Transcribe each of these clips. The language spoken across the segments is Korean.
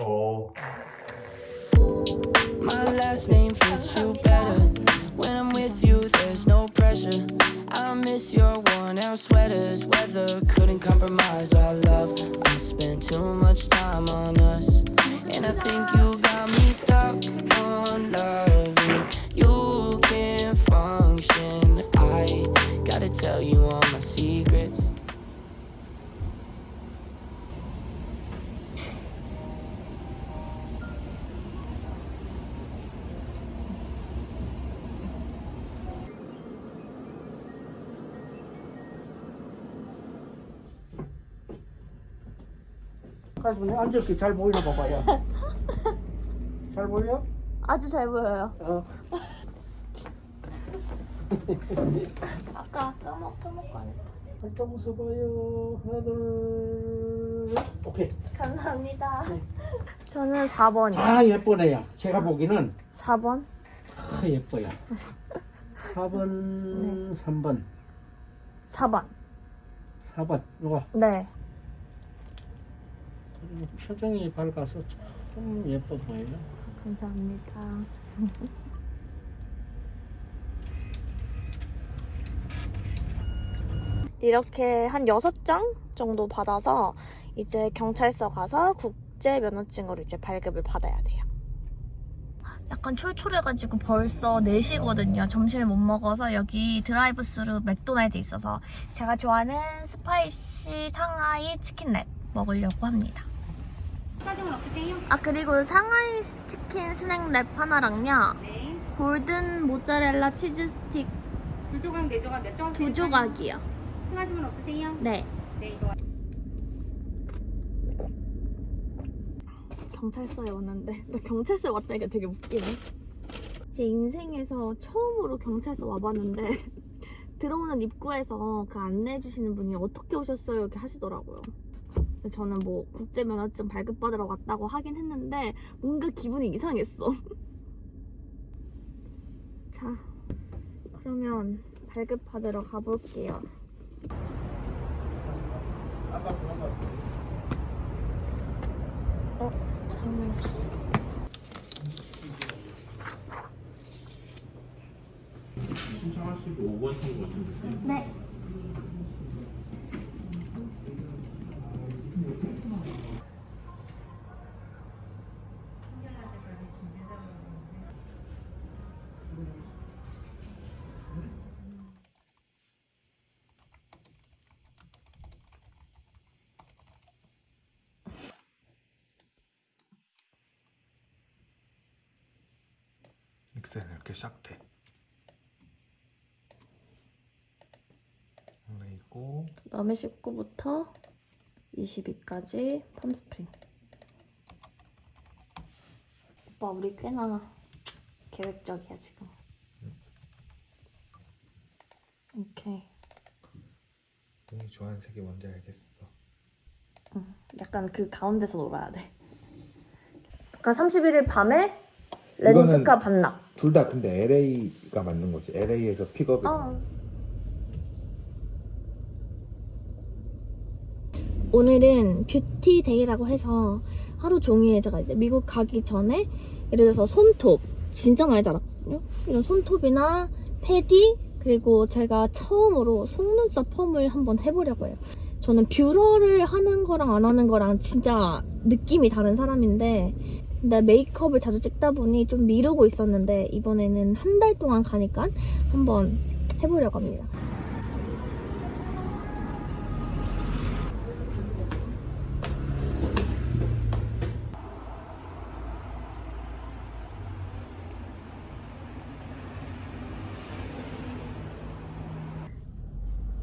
어. My last name fits you better. When I'm with you, there's no pressure. I miss your worn out sweaters. Weather couldn't compromise our love. I spent too much time on us. And I think you got me stuck on loving. You can't function. I gotta tell you all 가슴에 앉을 게 잘 보이나 봐봐요. 잘 보여? 아주 잘 보여요. 어. 아까 까먹 까먹고 안 했다. 살짝 웃어봐요. 하나 둘. 오케이. 감사합니다. 네. 저는 4번이요. 아 예쁘네요. 제가 보기는 4번? 아 예뻐요. 4번, 3번, 4번. 4번. 누가 네. 표정이 밝아서 참 예뻐 보여요. 감사합니다. 이렇게 한 6장 정도 받아서 이제 경찰서 가서 국제 면허증으로 이제 발급을 받아야 돼요. 약간 촐촐해가지고 벌써 4시거든요. 점심을 못 먹어서 여기 drive thru 맥도날드 있어서 제가 좋아하는 spicy 상하이 치킨랩 먹으려고 합니다. 아 그리고 상하이 치킨 스낵 랩 하나랑요 네. golden mozzarella 치즈 스틱 두 조각, 네 조각 몇 조각? 두 조각이요 생각하신 건 없으세요? 네 네, 이거. 경찰서에 왔는데 나 경찰서에 왔다니까 되게 웃기네 제 인생에서 처음으로 경찰서 와봤는데 들어오는 입구에서 그 안내해 주시는 분이 어떻게 오셨어요 이렇게 하시더라고요 저는 뭐 국제 면허증 발급받으러 왔다고 하긴 했는데 뭔가 기분이 이상했어. 자 그러면 발급받으러 가볼게요. 어? 장난치 신청하시고 5번 통보 오셨는데 네 엑셀은 이렇게 싹 돼. 그리고 그다음에 19부터 22까지 펌스프링 오빠 우리 꽤나 계획적이야 지금 오케이 이 좋아하는 색이 뭔지 알겠어. 응. 약간 그 가운데서 놀아야 돼 그러니까 31일 밤에 렌트카 반납 둘 다 근데 LA가 맞는 거지. LA에서 픽업이. 어. 오늘은 beauty day라고 해서 하루 종일 제가 이제 미국 가기 전에 예를 들어서 손톱 진짜 많이 자랐거든요. 이런 손톱이나 pedi 그리고 제가 처음으로 속눈썹 펌을 한번 해보려고 해요. 저는 뷰러를 하는 거랑 안 하는 거랑 진짜 느낌이 다른 사람인데 근데 메이크업을 자주 찍다 보니 좀 미루고 있었는데 이번에는 한 달 동안 가니까 한번 해보려고 합니다.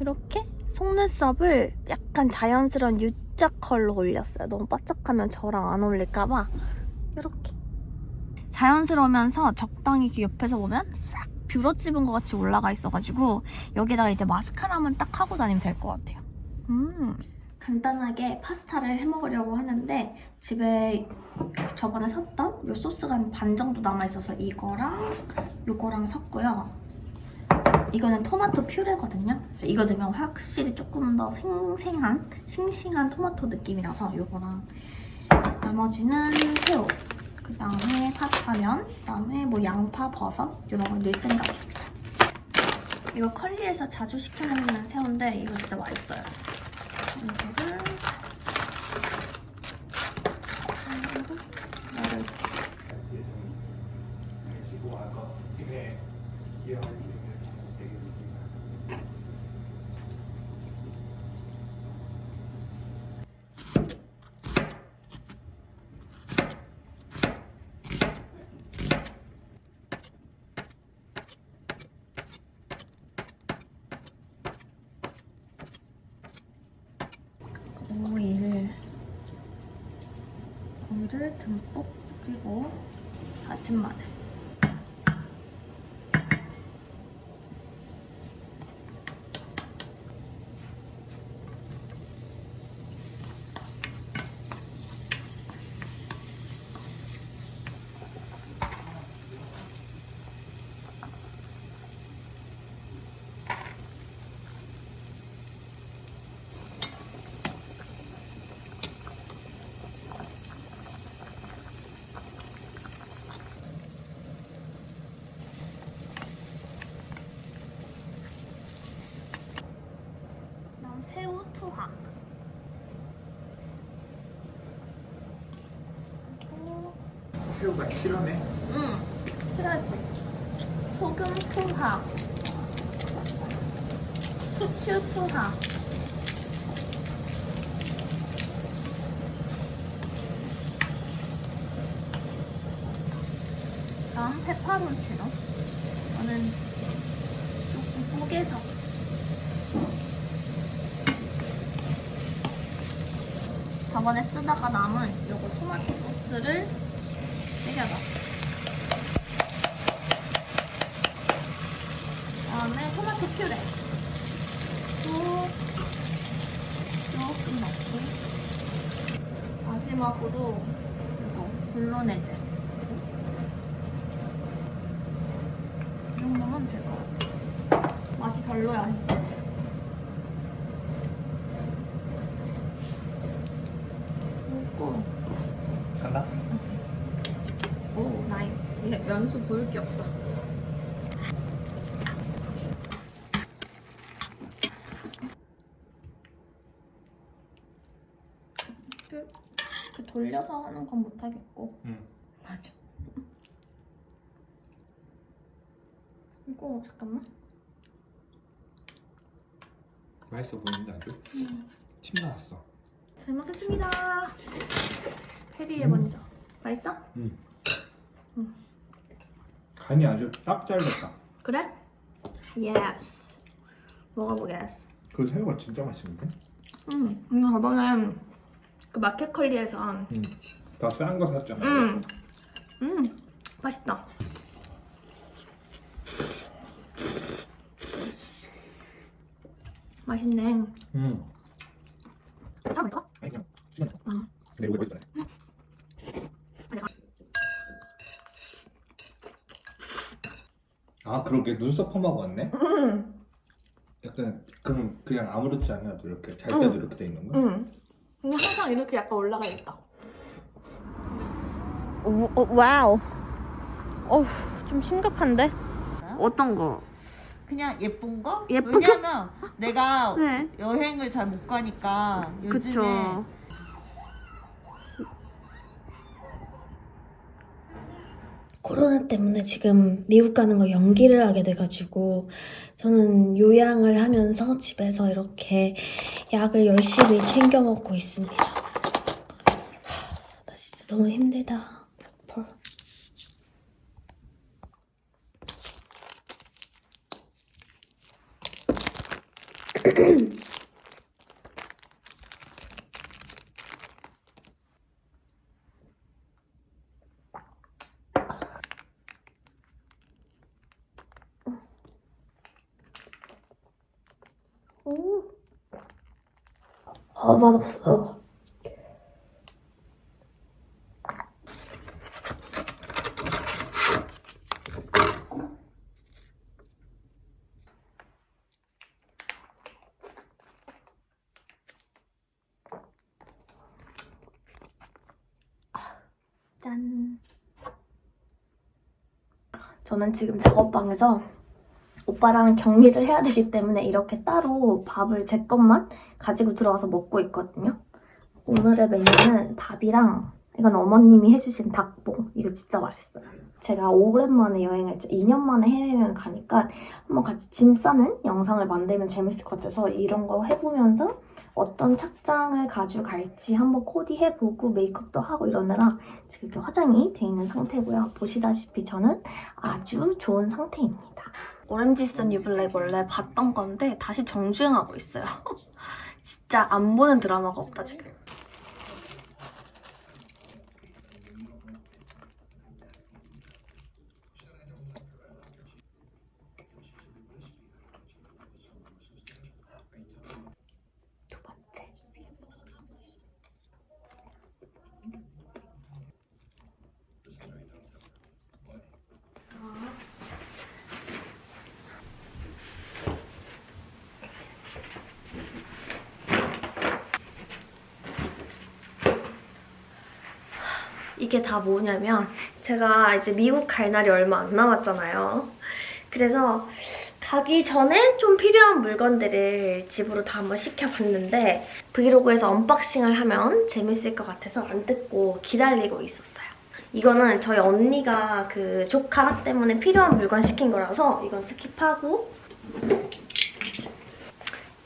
이렇게 속눈썹을 약간 자연스러운 U자 컬로 올렸어요. 너무 바짝하면 저랑 안 어울릴까봐 이렇게 자연스러우면서 적당히 이렇게 옆에서 보면 싹 뷰러 찝은 것 같이 올라가 있어가지고 여기다가 이제 마스카라만 딱 하고 다니면 될 것 같아요. 음. 간단하게 파스타를 해 먹으려고 하는데 집에 저번에 샀던 이 소스가 한 반 정도 남아있어서 이거랑 이거랑 샀고요. 이거는 토마토 퓨레거든요. 이거 넣으면 확실히 조금 더 생생한, 싱싱한 토마토 느낌이 나서 이거랑 나머지는 새우. 그 다음에 파스타면, 그 다음에 뭐 양파, 버섯 이런 걸 넣을 생각입니다. 이거 컬리에서 자주 시켜 먹는 새우인데 이거 진짜 맛있어요. 이거를 오일 오일을 듬뿍 그리고 그다 실하네. 응 실하지. 소금 투하 후추 투하 다음 페퍼론치노 저는 조금 뽀개서. 저번에 쓰다가 남은 요거 토마토 소스를 때려넣어 그다음에 토마토 퓨레. 또 조금 넣고 마지막으로 이거 볼로네제 이 정도면 될 것 같아. 맛이 별로야 그리고 간다? 오 나이스 이게 면수 보일 게 없어. 그, 그 돌려서 하는 건 못하겠고. 응. 맞아. 이거 잠깐만. 맛있어 보이는데 아주. 침 나왔어. 잘 먹겠습니다. 페리에 먼저. 맛있어? 간이 아주 딱 잘됐다. 그래? Yes 먹어보겠어 그 새우가 진짜 맛있는데? 응 이거 저번에 그 마켓컬리에서 응. 더싼거 샀잖아. 음, 음, 맛있다. 맛있네. 응. 괜찮을까? 아니 그냥. 응. 근데 이거 맛있다. 아 그러게 눈썹 펌하고 왔네? 음, 약간 그럼 그냥 아무렇지 않아도 이렇게 잘 때도 응. 이렇게 돼 있는 거야? 음. 근데 항상 이렇게 약간 올라가 있다. 오, 어, wow. 어우, 좀 심각한데? 어떤 거? 그냥 예쁜 거? 예쁜 왜냐면 내가 네. 여행을 잘 못 가니까 요즘에 그쵸. 코로나 때문에 지금 미국 가는 거 연기를 하게 돼가지고 저는 요양을 하면서 집에서 이렇게 약을 열심히 챙겨 먹고 있습니다. 하, 나 진짜 너무 힘들다. 펄. 어, 아 맛없어. 짠. 저는 지금 작업방에서 오빠랑 격리를 해야 되기 때문에 이렇게 따로 밥을 제 것만 가지고 들어와서 먹고 있거든요. 오늘의 메뉴는 밥이랑 이건 어머님이 해주신 닭봉. 이거 진짜 맛있어요. 제가 오랜만에 여행을, 2년 만에 해외여행 가니까 한번 같이 짐 싸는 영상을 만들면 재밌을 것 같아서 이런 거 해보면서 어떤 착장을 가져갈지 한번 코디해보고 메이크업도 하고 이러느라 지금 이렇게 화장이 돼 있는 상태고요. 보시다시피 저는 아주 좋은 상태입니다. 오렌지슨 유블랙 원래 봤던 건데 다시 정주행하고 있어요. 진짜 안 보는 드라마가 없다 지금. 이게 다 뭐냐면 제가 이제 미국 갈 날이 얼마 안 남았잖아요. 그래서 가기 전에 좀 필요한 물건들을 집으로 다 한번 시켜봤는데 브이로그에서 unboxing을 하면 재밌을 것 같아서 안 뜯고 기다리고 있었어요. 이거는 저희 언니가 그 조카 때문에 필요한 물건 시킨 거라서 이건 skip하고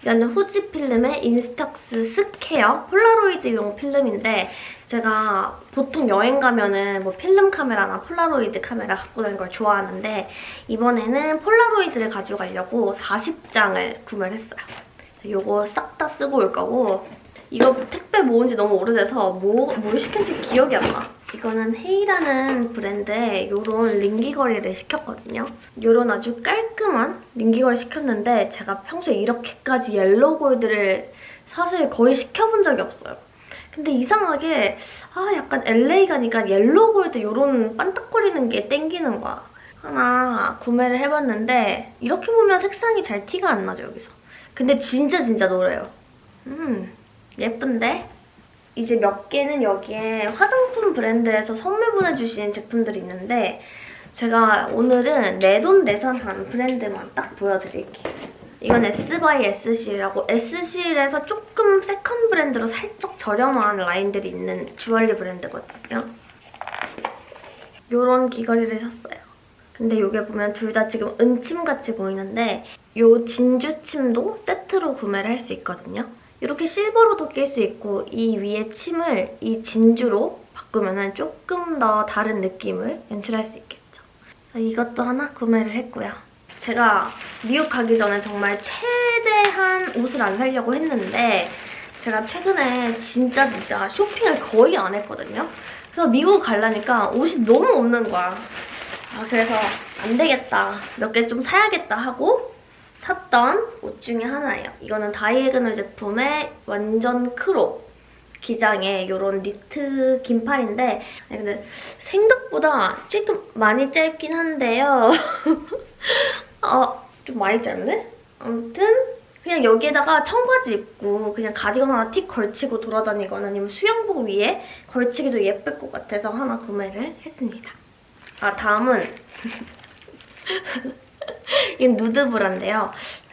이거는 후지 필름의 Instax Square 폴라로이드용 필름인데 제가 보통 여행 가면은 뭐 필름 카메라나 폴라로이드 카메라 갖고 다니는 걸 좋아하는데 이번에는 폴라로이드를 가지고 가려고 40장을 구매를 했어요. 이거 싹 다 쓰고 올 거고 이거 택배 모은 지 너무 오래돼서 뭐, 뭘 시킨지 기억이 안 나. 이거는 헤이라는 브랜드의 이런 링 귀걸이를 시켰거든요. 이런 아주 깔끔한 링 귀걸이 시켰는데 제가 평소에 이렇게까지 yellow gold를 사실 거의 시켜본 적이 없어요. 근데 이상하게 아 약간 LA 가니까 yellow gold 이런 반딱거리는 게 땡기는 거야. 하나 구매를 해봤는데 이렇게 보면 색상이 잘 티가 안 나죠, 여기서. 근데 진짜 진짜 노래요. 음, 예쁜데? 이제 몇 개는 여기에 화장품 브랜드에서 선물 보내주신 제품들이 있는데 제가 오늘은 내돈내산한 브랜드만 딱 보여드릴게요. 이건 S by SC라고 SC에서 조금 second 브랜드로 살짝 저렴한 라인들이 있는 주얼리 브랜드거든요. 이런 귀걸이를 샀어요. 근데 이게 보면 둘 다 지금 은침같이 보이는데 이 진주침도 세트로 구매를 할 수 있거든요. 이렇게 실버로도 낄 수 있고 이 위에 침을 이 진주로 바꾸면 조금 더 다른 느낌을 연출할 수 있겠죠. 이것도 하나 구매를 했고요. 제가 미국 가기 전에 정말 최대한 옷을 안 사려고 했는데 제가 최근에 진짜 진짜 쇼핑을 거의 안 했거든요. 그래서 미국 가려니까 옷이 너무 없는 거야. 아, 그래서 안 되겠다. 몇 개 좀 사야겠다 하고 샀던 옷 중에 하나예요. 이거는 다이애그널 제품의 완전 crop 기장의 이런 니트 긴팔인데 근데 생각보다 조금 많이 짧긴 한데요. 아, 좀 많이 짧네? 아무튼 그냥 여기에다가 청바지 입고 그냥 가디건 하나 틱 걸치고 돌아다니거나 아니면 수영복 위에 걸치기도 예쁠 것 같아서 하나 구매를 했습니다. 아, 다음은 이건 누드브라인데요.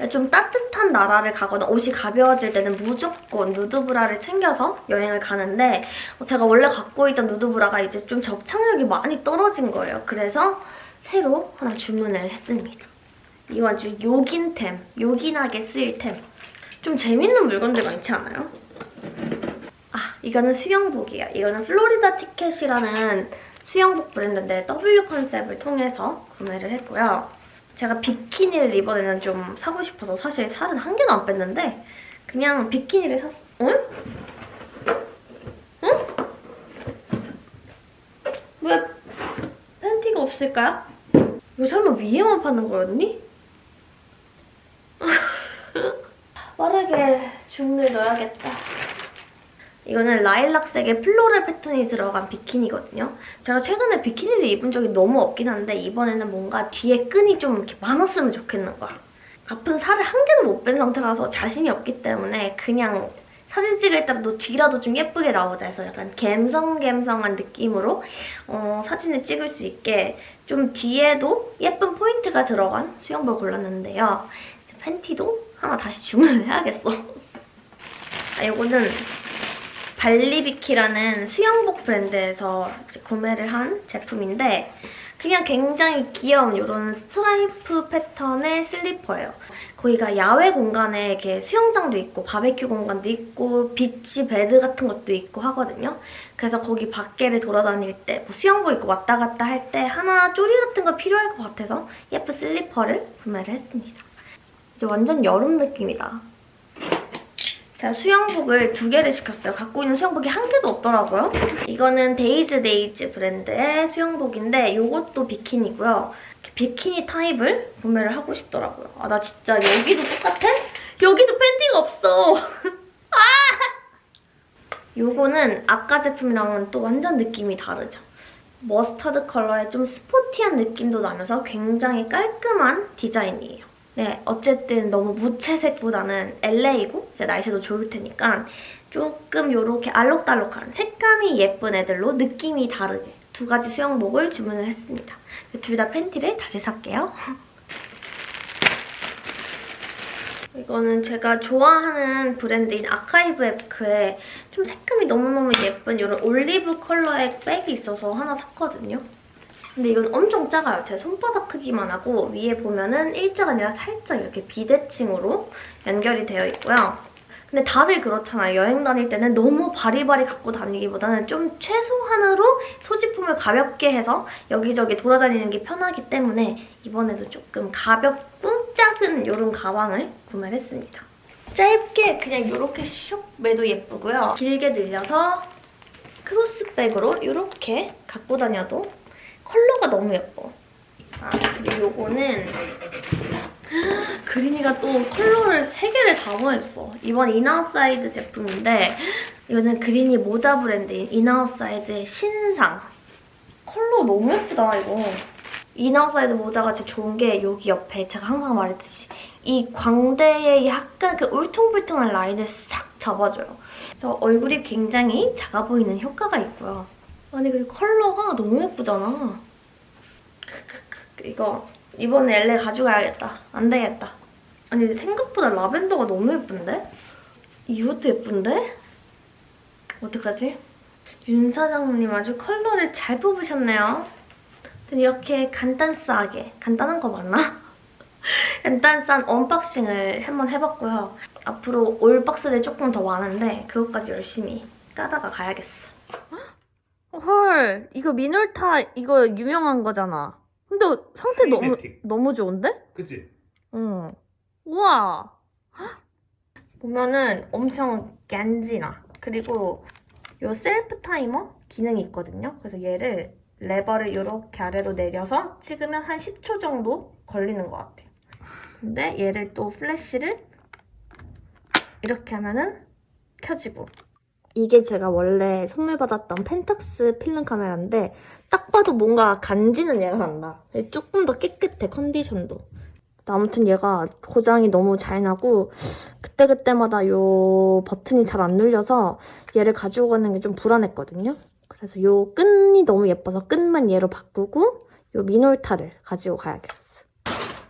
좀 따뜻한 나라를 가거나 옷이 가벼워질 때는 무조건 누드브라를 챙겨서 여행을 가는데 제가 원래 갖고 있던 누드브라가 이제 좀 접착력이 많이 떨어진 거예요. 그래서 새로 하나 주문을 했습니다. 이거 아주 요긴템, 요긴하게 쓰일 템. 좀 재밌는 물건들 많지 않아요? 아, 이거는 수영복이에요. 이거는 플로리다 티켓이라는 수영복 브랜드인데 W 컨셉을 통해서 구매를 했고요. 제가 비키니를 이번에는 좀 사고 싶어서 사실 살은 한 개도 안 뺐는데 그냥 비키니를 샀어. 응? 응? 왜 팬티가 없을까요? 이거 설마 위에만 파는 거였니? 넣어야겠다. 이거는 라일락색의 플로럴 패턴이 들어간 비키니거든요. 제가 최근에 비키니를 입은 적이 너무 없긴 한데 이번에는 뭔가 뒤에 끈이 좀 이렇게 많았으면 좋겠는 거야. 아픈 살을 한 개도 못 뺀 상태라서 자신이 없기 때문에 그냥 사진 찍을 때도 뒤라도 좀 예쁘게 나오자 해서 약간 갬성갬성한 느낌으로 어, 사진을 찍을 수 있게 좀 뒤에도 예쁜 포인트가 들어간 수영복 골랐는데요. 팬티도 하나 다시 주문을 해야겠어. 아, 이거는 발리비키라는 수영복 브랜드에서 구매를 한 제품인데 그냥 굉장히 귀여운 이런 스트라이프 패턴의 슬리퍼예요. 거기가 야외 공간에 이렇게 수영장도 있고 바베큐 공간도 있고 beach bed 같은 것도 있고 하거든요. 그래서 거기 밖에를 돌아다닐 때 뭐 수영복 입고 왔다 갔다 할 때 하나 쪼리 같은 거 필요할 것 같아서 예쁜 슬리퍼를 구매를 했습니다. 이제 완전 여름 느낌이다. 제가 수영복을 두 개를 시켰어요. 갖고 있는 수영복이 한 개도 없더라고요. 이거는 데이즈 데이즈 브랜드의 수영복인데 이것도 비키니고요. 비키니 타입을 구매를 하고 싶더라고요. 아, 나 진짜 여기도 똑같아? 여기도 팬티가 없어. 아! 요거는 아까 제품이랑은 또 완전 느낌이 다르죠. 머스타드 컬러의 좀 sporty한 느낌도 나면서 굉장히 깔끔한 디자인이에요. 네, 어쨌든 너무 무채색보다는 LA고 이제 날씨도 좋을 테니까 조금 이렇게 알록달록한 색감이 예쁜 애들로 느낌이 다르게 두 가지 수영복을 주문을 했습니다. 둘 다 팬티를 다시 살게요. 이거는 제가 좋아하는 브랜드인 아카이브 에프크에 좀 색감이 너무너무 예쁜 이런 올리브 컬러의 백이 있어서 하나 샀거든요. 근데 이건 엄청 작아요. 제 손바닥 크기만 하고 위에 보면은 일자가 아니라 살짝 이렇게 비대칭으로 연결이 되어 있고요. 근데 다들 그렇잖아요. 여행 다닐 때는 너무 바리바리 갖고 다니기보다는 좀 최소한으로 소지품을 가볍게 해서 여기저기 돌아다니는 게 편하기 때문에 이번에도 조금 가볍고 작은 이런 가방을 구매를 했습니다. 짧게 그냥 이렇게 슉 매도 예쁘고요. 길게 늘려서 크로스백으로 이렇게 갖고 다녀도 컬러가 너무 예뻐. 아, 그리고 요거는 그린이가 또 컬러를 3개를 다 더했어. 이번 인아웃사이드 제품인데 이거는 그린이 모자 브랜드인 인아웃사이드의 신상. 컬러 너무 예쁘다, 이거. 인아웃사이드 모자가 제일 좋은 게 여기 옆에 제가 항상 말했듯이 이 광대에 약간 그 울퉁불퉁한 라인을 싹 잡아줘요. 그래서 얼굴이 굉장히 작아 보이는 효과가 있고요. 아니 그리고 컬러가 너무 예쁘잖아. 이거 이번에 LA 가져가야겠다. 안 되겠다. 아니 생각보다 라벤더가 너무 예쁜데? 이것도 예쁜데? 어떡하지? 윤 사장님 아주 컬러를 잘 뽑으셨네요. 이렇게 간단하게, 간단한 거 맞나? 간단한 unboxing을 한번 해봤고요. 앞으로 올 박스들이 조금 더 많은데 그것까지 열심히 까다가 가야겠어. 헐, 이거 미놀타 이거 유명한 거잖아. 근데 상태 너무. 너무 좋은데? 그치? 응. 우와. 헉! 보면은 엄청 간지나. 그리고 요 셀프 타이머 기능이 있거든요. 그래서 얘를 레버를 이렇게 아래로 내려서 찍으면 한 10초 정도 걸리는 것 같아요. 근데 얘를 또 플래시를 이렇게 하면은 켜지고 이게 제가 원래 선물 받았던 펜탁스 필름 카메라인데 딱 봐도 뭔가 간지는 얘가 난다. 조금 더 깨끗해 컨디션도. 아무튼 얘가 고장이 너무 잘 나고 그때그때마다 요 버튼이 잘 안 눌려서 얘를 가지고 가는 게 좀 불안했거든요. 그래서 요 끈이 너무 예뻐서 끈만 얘로 바꾸고 요 미놀타를 가지고 가야겠어.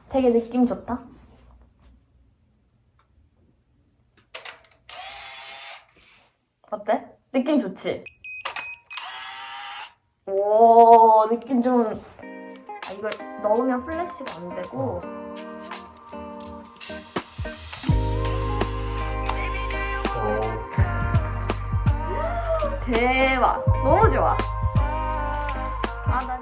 되게 느낌 좋다. 어때? 느낌 좋지? 오 느낌 좀... 아, 이거 넣으면 플래시가 안 되고 대박! 너무 좋아! 아, 난